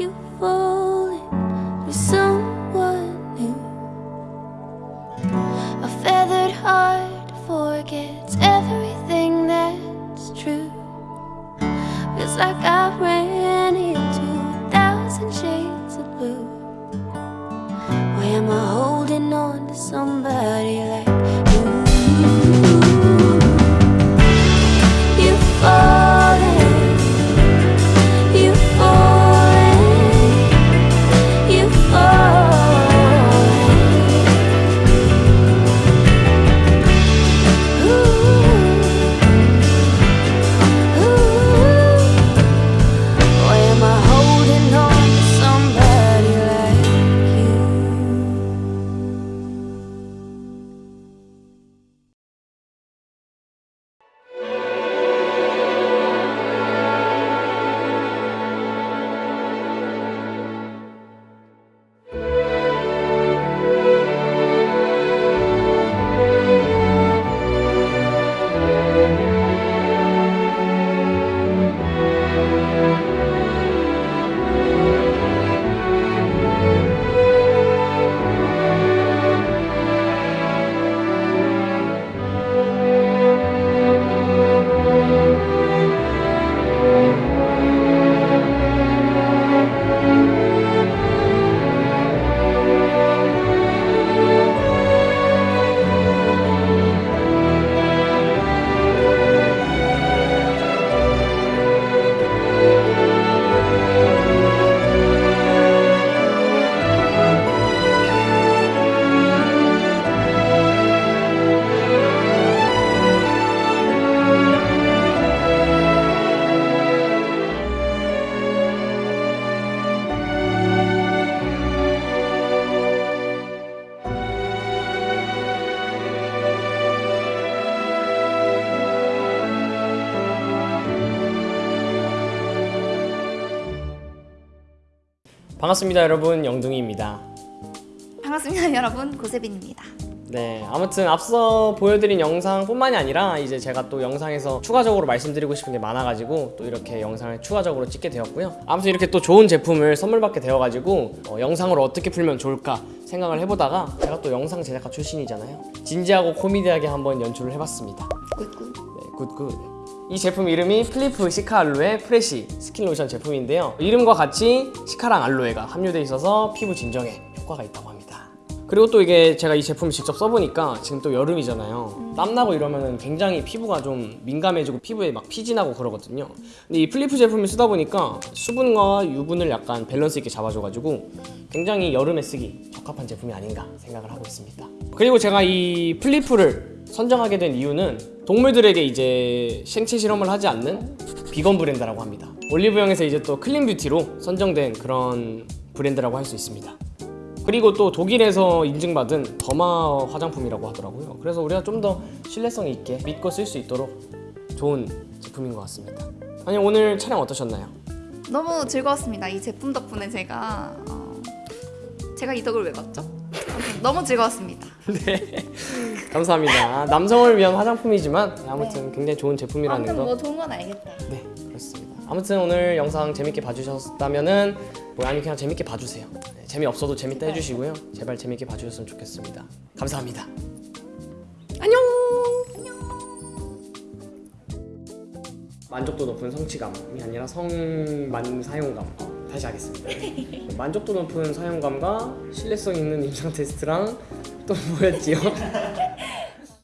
you falling for someone new. A feathered heart forgets everything that's true. Feels like I ran into a thousand shades of blue. Why am I holding on to somebody 반갑습니다 여러분. 영둥이입니다. 반갑습니다 여러분. 고세빈입니다 네 아무튼 앞서 보여드린 영상뿐만이 아니라 이제 제가 또 영상에서 추가적으로 말씀드리고 싶은 게 많아가지고 또 이렇게 영상을 추가적으로 찍게 되었고요 아무튼 이렇게 또 좋은 제품을 선물 받게 되어가지고 어, 영상으로 어떻게 풀면 좋을까 생각을 해보다가 제가 또 영상 제작가 출신이잖아요 진지하고 코미디하게 한번 연출을 해봤습니다 good good 네, good good. 이 제품 이름이 플리프 시카 알로에 프레시 스킨 로션 제품인데요. 이름과 같이 시카랑 알로에가 함유되어 있어서 피부 진정에 효과가 있다고 합니다. 그리고 또 이게 제가 이 제품을 직접 써보니까 지금 또 여름이잖아요. 땀나고 이러면은 굉장히 피부가 좀 민감해지고 피부에 막 피지나고 그러거든요. 근데 이 플리프 제품을 쓰다 보니까 수분과 유분을 약간 밸런스 있게 잡아줘가지고 굉장히 여름에 쓰기 적합한 제품이 아닌가 생각을 하고 있습니다. 그리고 제가 이 플리프를 선정하게 된 이유는 동물들에게 이제 생체 실험을 하지 않는 비건 브랜드라고 합니다. 올리브영에서 이제 또 clean beauty로 선정된 그런 브랜드라고 할 수 있습니다. 그리고 또 독일에서 인증받은 더마 화장품이라고 하더라고요. 그래서 우리가 좀 더 신뢰성 있게 믿고 쓸 수 있도록 좋은 제품인 것 같습니다. 아니 오늘 촬영 어떠셨나요? 너무 즐거웠습니다 이 제품 덕분에 제가 어, 제가 이 덕을 왜 봤죠? 아무튼 너무 즐거웠습니다 네 감사합니다. 남성을 위한 화장품이지만 아무튼 굉장히 좋은 제품이라는 아무튼 거. 뭐 좋은 건 알겠다 네 그렇습니다 아무튼 오늘 영상 재밌게 봐주셨다면 은 뭐 아니 그냥 재밌게 봐주세요 네, 재미없어도 재밌다 해주시고요. 제발 재밌게 봐주셨으면 좋겠습니다. 감사합니다. 안녕! 만족도 높은 성취감이 아니라 성만 사용감. 어, 다시 하겠습니다. 만족도 높은 사용감과 신뢰성 있는 임상 테스트랑 또 뭐였지요?